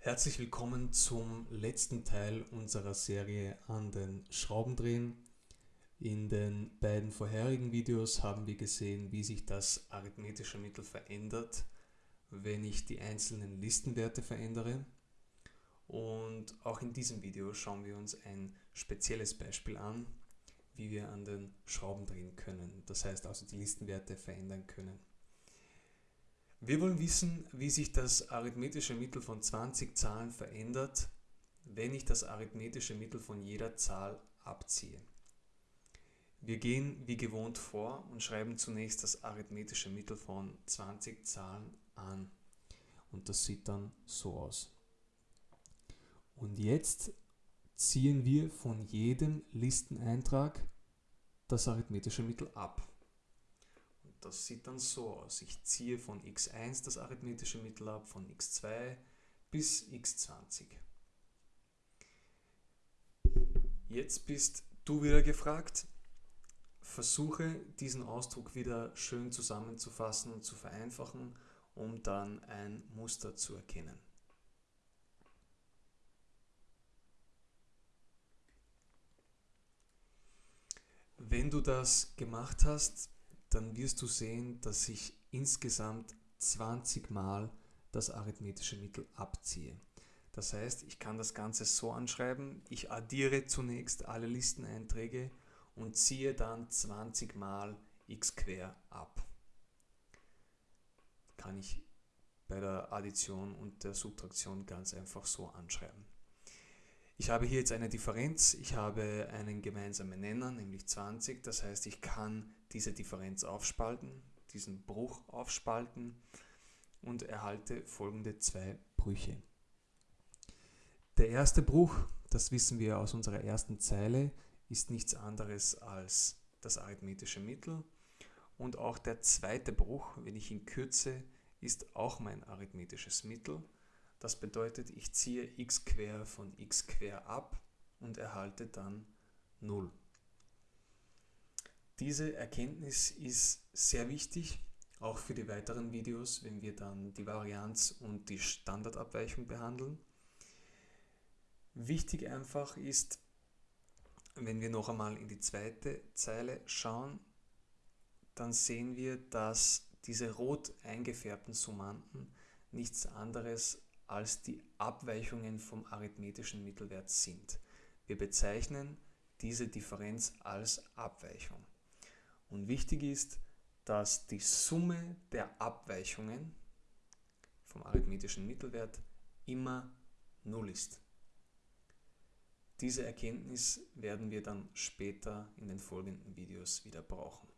Herzlich willkommen zum letzten Teil unserer Serie an den Schraubendrehen. In den beiden vorherigen Videos haben wir gesehen, wie sich das arithmetische Mittel verändert, wenn ich die einzelnen Listenwerte verändere. Und auch in diesem Video schauen wir uns ein spezielles Beispiel an, wie wir an den Schrauben drehen können. Das heißt also die Listenwerte verändern können. Wir wollen wissen, wie sich das arithmetische Mittel von 20 Zahlen verändert, wenn ich das arithmetische Mittel von jeder Zahl abziehe. Wir gehen wie gewohnt vor und schreiben zunächst das arithmetische Mittel von 20 Zahlen an. Und das sieht dann so aus. Und jetzt ziehen wir von jedem Listeneintrag das arithmetische Mittel ab. Das sieht dann so aus. Ich ziehe von x1 das arithmetische Mittel ab, von x2 bis x20. Jetzt bist du wieder gefragt. Versuche diesen Ausdruck wieder schön zusammenzufassen und zu vereinfachen, um dann ein Muster zu erkennen. Wenn du das gemacht hast, dann wirst du sehen, dass ich insgesamt 20 Mal das arithmetische Mittel abziehe. Das heißt, ich kann das Ganze so anschreiben, ich addiere zunächst alle Listeneinträge und ziehe dann 20 Mal x quer ab. Kann ich bei der Addition und der Subtraktion ganz einfach so anschreiben. Ich habe hier jetzt eine Differenz, ich habe einen gemeinsamen Nenner, nämlich 20, das heißt ich kann diese Differenz aufspalten, diesen Bruch aufspalten und erhalte folgende zwei Brüche. Der erste Bruch, das wissen wir aus unserer ersten Zeile, ist nichts anderes als das arithmetische Mittel. Und auch der zweite Bruch, wenn ich ihn kürze, ist auch mein arithmetisches Mittel. Das bedeutet, ich ziehe x quer von x quer ab und erhalte dann 0. Diese Erkenntnis ist sehr wichtig, auch für die weiteren Videos, wenn wir dann die Varianz und die Standardabweichung behandeln. Wichtig einfach ist, wenn wir noch einmal in die zweite Zeile schauen, dann sehen wir, dass diese rot eingefärbten Summanden nichts anderes als die Abweichungen vom arithmetischen Mittelwert sind. Wir bezeichnen diese Differenz als Abweichung. Und wichtig ist, dass die Summe der Abweichungen vom arithmetischen Mittelwert immer 0 ist. Diese Erkenntnis werden wir dann später in den folgenden Videos wieder brauchen.